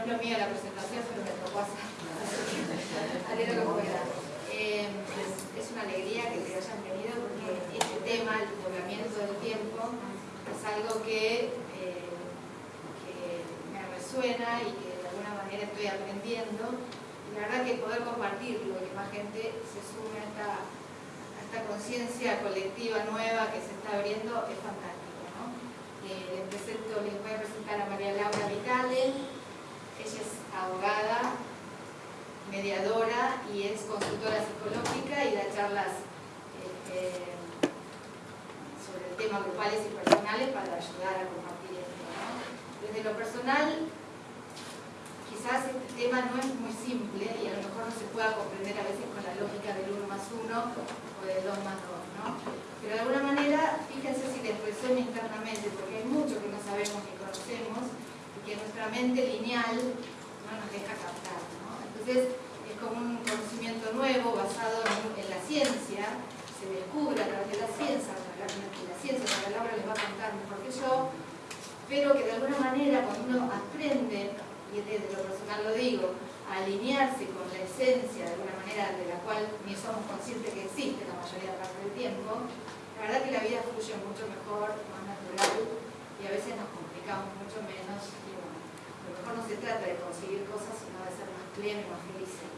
es lo mío la presentación, pero me tocó hacer. Haré lo que pueda. Eh, pues, es, una alegría que te hayan venido porque este tema, el poblamiento del tiempo, es algo eh, que, me resuena y que de alguna manera estoy aprendiendo. Y la verdad que poder compartirlo y que más gente se sume a esta, conciencia colectiva nueva que se está abriendo es fantástico. ¿no? Eh, les, les voy a presentar a María Laura Vitale, ella es abogada, mediadora y es consultora psicológica y da charlas este, sobre el tema grupales y personales para ayudar a compartir esto. Desde lo personal, quizás este tema no es muy simple y a lo mejor no se pueda comprender a veces con la lógica del 1 más 1 o del 2 más 2, ¿no? Pero de alguna manera, fíjense si les resuena internamente, porque hay mucho que no sabemos ni conocemos que nuestra mente lineal no nos deja captar, ¿no? Entonces, es como un conocimiento nuevo basado en, la ciencia, se descubre a través de la ciencia, la, ciencia, la palabra les va a contar mejor que yo, pero que de alguna manera cuando uno aprende, y desde lo personal lo digo, a alinearse con la esencia de alguna manera de la cual ni somos conscientes que existe la mayoría de parte del tiempo, la verdad que la vida fluye mucho mejor, más natural, y a veces nos mucho menos, y bueno, a lo mejor no se trata de conseguir cosas, sino de ser más plenos más felices.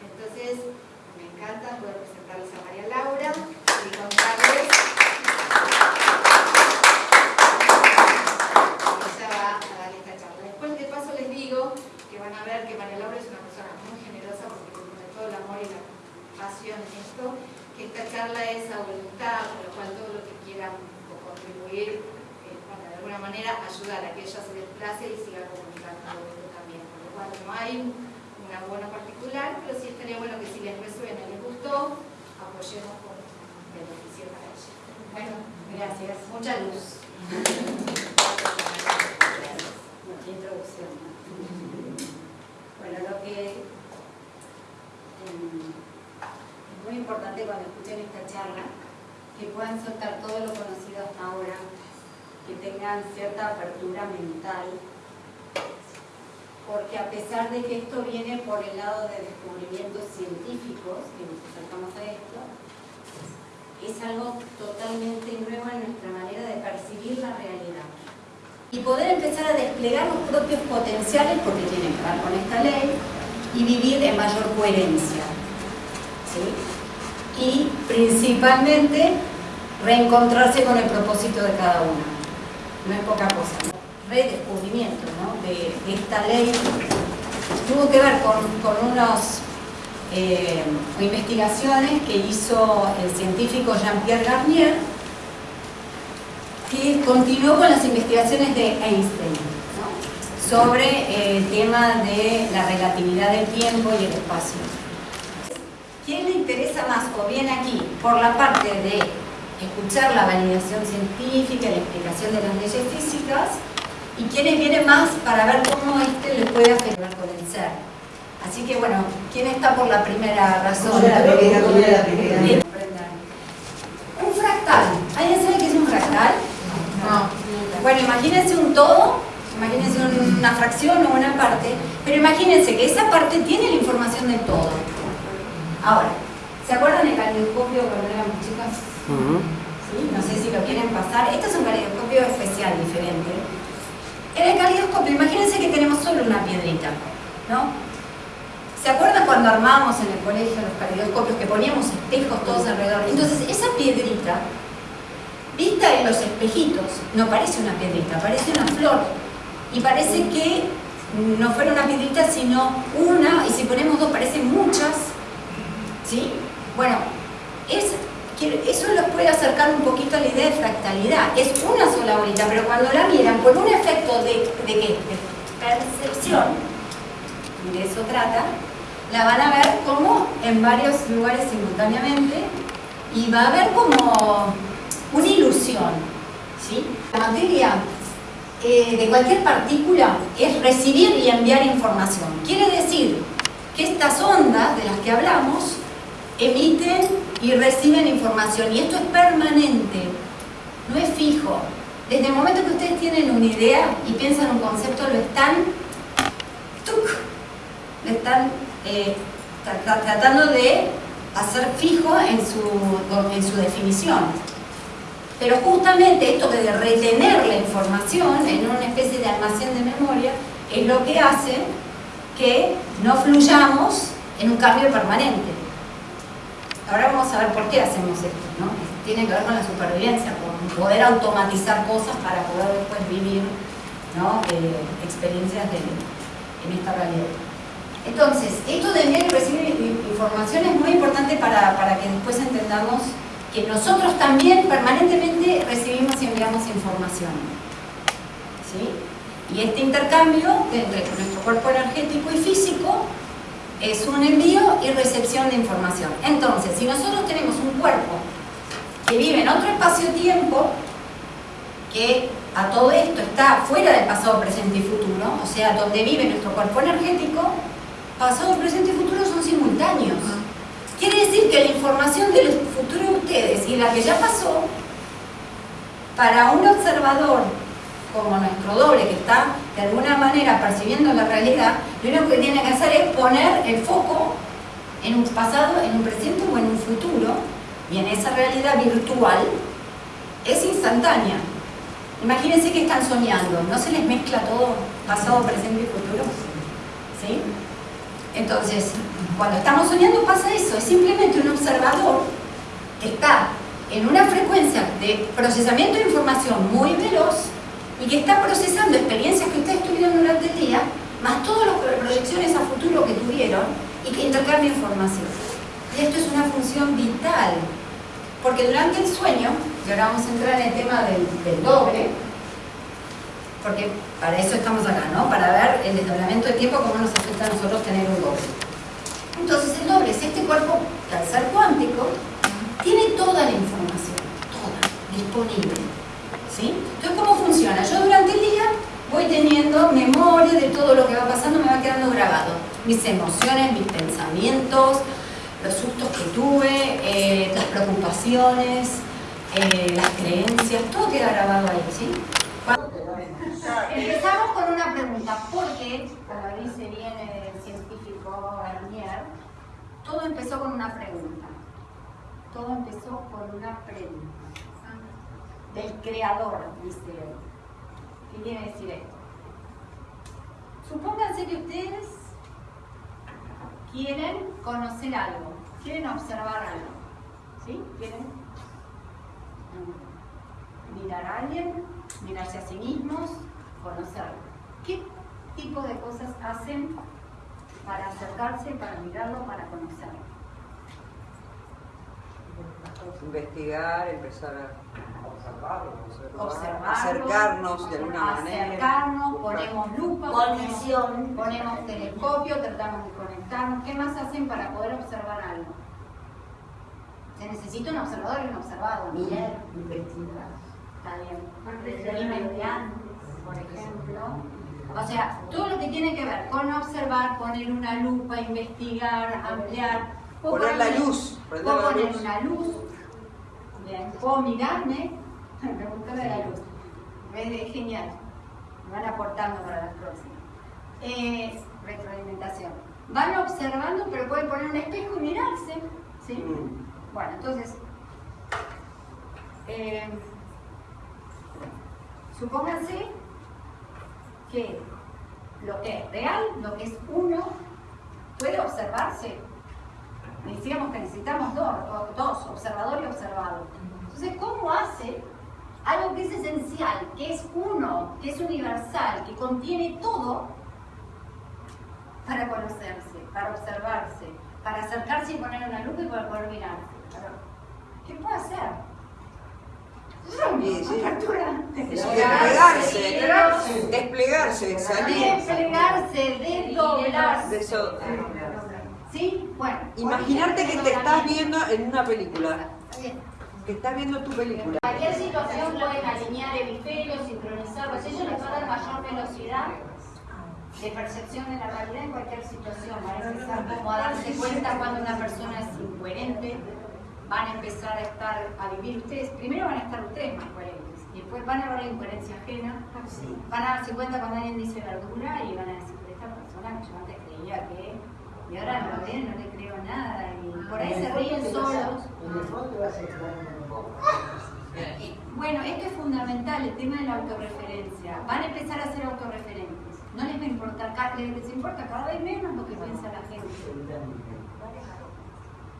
Entonces, me encanta poder presentarles a María Laura y contarles ella va a dar esta charla. Después de paso les digo que van a ver que María Laura es una persona muy generosa porque pone todo el amor y la pasión en esto, que esta charla es a voluntad, por lo cual todo lo que quieran contribuir eh, para de alguna manera ayudar a que ella se desplace y siga comunicando esto también. Por hay una buena particular, pero sí estaría bueno que si les resuena y les gustó, apoyemos con beneficio para ella. Bueno, gracias. Mucha luz. Gracias. Introducción. Bueno, lo que em, es muy importante cuando escuchen esta charla, que puedan soltar todo lo conocido hasta ahora, que tengan cierta apertura mental porque a pesar de que esto viene por el lado de descubrimientos científicos, que nos acercamos a esto, es algo totalmente nuevo en nuestra manera de percibir la realidad. Y poder empezar a desplegar los propios potenciales, porque tienen que ver con esta ley, y vivir en mayor coherencia. Y principalmente reencontrarse con el propósito de cada uno. No es poca cosa redescubrimiento de, esta ley tuvo que ver con, unas eh, investigaciones que hizo el científico Jean-Pierre Garnier que continuó con las investigaciones de Einstein sobre eh, el tema de la relatividad del tiempo y el espacio. ¿Quién le interesa más o bien aquí por la parte de escuchar la validación científica la explicación de las leyes físicas y quienes vienen más para ver cómo este les puede afectar con el ser. Así que bueno, ¿quién está por la primera razón? la primera, la primera? Un fractal. ¿Alguien sabe qué es un fractal? No. Bueno, imagínense un todo, imagínense una fracción o una parte, pero imagínense que esa parte tiene la información del todo. Ahora, ¿se acuerdan del caleidoscopio cuando éramos chicas? ¿Sí? No sé si lo quieren pasar. Este es un caleidoscopio especial, diferente en el caleidoscopio, imagínense que tenemos solo una piedrita, ¿no? ¿Se acuerdan cuando armábamos en el colegio los caleidoscopios que poníamos espejos todos alrededor? Entonces, esa piedrita, vista en los espejitos, no parece una piedrita, parece una flor. Y parece que no fuera una piedrita, sino una, y si ponemos dos parecen muchas, ¿sí? Bueno, es eso los puede acercar un poquito a la idea de fractalidad. Es una sola bolita, pero cuando la miran con un efecto de, de, ¿qué? de percepción, de eso trata, la van a ver como en varios lugares simultáneamente y va a haber como una ilusión. ¿sí? La materia eh, de cualquier partícula es recibir y enviar información. Quiere decir que estas ondas de las que hablamos emiten y reciben información. Y esto es permanente, no es fijo. Desde el momento que ustedes tienen una idea y piensan un concepto, lo están, lo están eh, tratando de hacer fijo en su, en su definición. Pero justamente esto de retener la información en una especie de almacén de memoria es lo que hace que no fluyamos en un cambio permanente. Ahora vamos a ver por qué hacemos esto, ¿no? Tiene que ver con la supervivencia, con poder automatizar cosas para poder después vivir ¿no? Eh, experiencias en esta realidad. Entonces, esto de enviar y recibir información es muy importante para, para que después entendamos que nosotros también permanentemente recibimos y enviamos información. ¿Sí? Y este intercambio entre nuestro cuerpo energético y físico es un envío y recepción de información. Entonces, si nosotros tenemos un cuerpo que vive en otro espacio-tiempo, que a todo esto está fuera del pasado, presente y futuro, o sea, donde vive nuestro cuerpo energético, pasado, presente y futuro son simultáneos. Quiere decir que la información del futuro de ustedes y la que ya pasó, para un observador como nuestro doble que está de alguna manera percibiendo la realidad, lo único que tiene que hacer es poner el foco en un pasado, en un presente o en un futuro, y en esa realidad virtual es instantánea. Imagínense que están soñando, ¿no se les mezcla todo pasado, presente y futuro? ¿Sí? Entonces, cuando estamos soñando pasa eso, es simplemente un observador que está en una frecuencia de procesamiento de información muy veloz y que está procesando experiencias que ustedes tuvieron durante el día, más todas las proyecciones a futuro que tuvieron y que intercambia información. Y esto es una función vital, porque durante el sueño, y ahora vamos a entrar en el tema del, del doble, porque para eso estamos acá, ¿no? Para ver el desdoblamiento de tiempo, cómo nos afecta a nosotros tener un doble. Entonces el doble es este cuerpo, al ser cuántico, tiene toda la información, toda, disponible. ¿Sí? Entonces, ¿cómo funciona? Yo durante el día voy teniendo memoria de todo lo que va pasando, me va quedando grabado. Mis emociones, mis pensamientos, los sustos que tuve, eh, las preocupaciones, eh, las creencias, todo queda grabado ahí, ¿sí? Empezamos con una pregunta, porque, como dice bien el científico Garnier, todo empezó con una pregunta. Todo empezó con una pregunta. Del creador, dice él. ¿Qué quiere decir esto? Supónganse que ustedes quieren conocer algo, quieren observar algo. ¿Sí? ¿Quieren mirar a alguien, mirarse a sí mismos, conocerlo. ¿Qué tipo de cosas hacen para acercarse, para mirarlo, para conocerlo? Investigar, empezar a observarlo, observarlo, acercarnos de alguna manera. Acercarnos, ponemos lupa, Conexión. ponemos, ponemos telescopio, tratamos de conectarnos. ¿Qué más hacen para poder observar algo? Se necesita un observador y un observado. Mirar, investigar. Está bien. Por ejemplo. O sea, todo lo que tiene que ver con observar, poner una lupa, investigar, ampliar. Poner la luz, prender la poner luz. una luz. Bien. Puedo mirarme. Me gusta de la luz. Es genial. Me van aportando para las próximas. Eh, retroalimentación. Van observando, pero pueden poner un espejo y mirarse. ¿Sí? Mm. Bueno, entonces, eh, supónganse que lo que es real, lo que es uno, puede observarse. Decíamos que necesitamos dos, observador y observado. Entonces, ¿cómo hace algo que es esencial, que es uno, que es universal, que contiene todo, para conocerse, para observarse, para acercarse y poner una luz y para poder mirarse? ¿Qué puede hacer? Sí, sí. Apertura. Desplegarse, desplegarse, salir. Desplegarse, desdoblarse. ¿Sí? Bueno. Imaginarte que te estás viendo en una película, bien. que estás viendo tu película. Cualquier situación pueden alinear hemisferios, sincronizarlos. Ellos les va a dar mayor velocidad de percepción de la realidad en cualquier situación. Van a empezar como a darse cuenta cuando una persona es incoherente. Van a empezar a estar, a vivir ustedes. Primero van a estar ustedes más coherentes. Y después van a ver la incoherencia ajena. Van a darse cuenta cuando alguien dice verdura y van a decir, pero esta persona que yo antes creía que... Y ahora lo ven, no le creo nada. Y por ahí se ríen solos. En el fondo vas a estar en un poco. Bueno, esto es fundamental, el tema de la autorreferencia. Van a empezar a ser autorreferentes. No les va a importar, les importa cada vez menos lo que piensa la gente.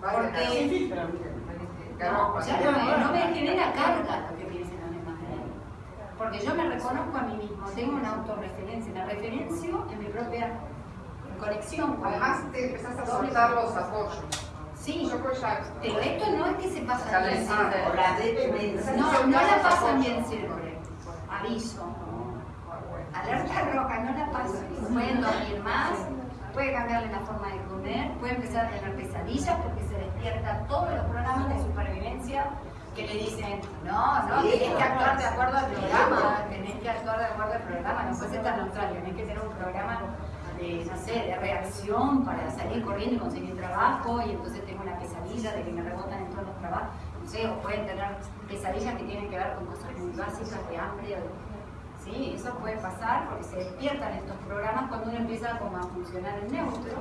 Porque no, ya no me, no me genera carga lo que piensen los demás de mí. Porque yo me reconozco a mí mismo, tengo una autorreferencia, la referencio en mi propia conexión con Además te empezás a soltar los apoyos. Sí, pero esto no es que se pasa bien dependencia. No, no la pasan bien siempre. Aviso. Alerta roja, no la pasan. Pueden dormir más, puede cambiarle la forma de comer, puede empezar a tener pesadillas porque se despierta todos los programas de supervivencia que le dicen, no, no, tenés que actuar de acuerdo al programa, tenés que actuar de acuerdo al programa, no puedes estar neutral, tenés que tener un programa de, no sé, de reacción para salir corriendo y conseguir trabajo y entonces tengo una pesadilla de que me rebotan en todos los trabajos, no sé, o pueden tener pesadillas que tienen que ver con cosas muy básicas de hambre o de- Sí, eso puede pasar porque se despiertan estos programas cuando uno empieza como a funcionar en neutro.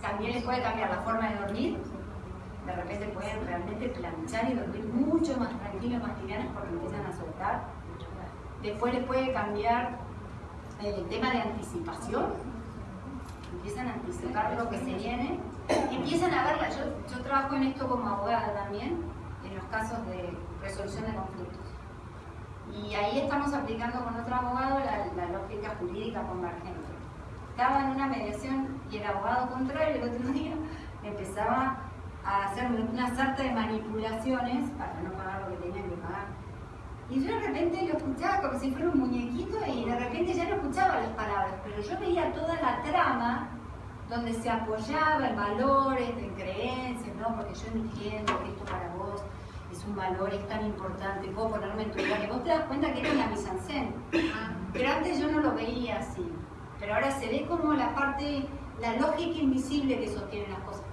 También les puede cambiar la forma de dormir. De repente pueden realmente planchar y dormir mucho más tranquilos, más livianos porque empiezan a soltar. Después les puede cambiar el tema de anticipación. Empiezan a anticipar lo que se viene. Empiezan a verla. Yo, trabajo en esto como abogada también, en los casos de resolución de conflictos. Y ahí estamos aplicando con otro abogado la, la lógica jurídica convergente. Estaba en una mediación y el abogado contrario el otro día empezaba a hacer una sarta de manipulaciones para no pagar lo que tenían que pagar. Y yo de repente lo escuchaba como si fuera un muñequito y de repente ya no escuchaba las palabras, pero yo veía toda la trama donde se apoyaba en valores, en creencias, ¿no? Porque yo entiendo que esto para vos es un valor, es tan importante, puedo ponerme en tu lugar. Y vos te das cuenta que era la mise en scène. Pero antes yo no lo veía así. Pero ahora se ve como la parte, la lógica invisible que sostiene las cosas.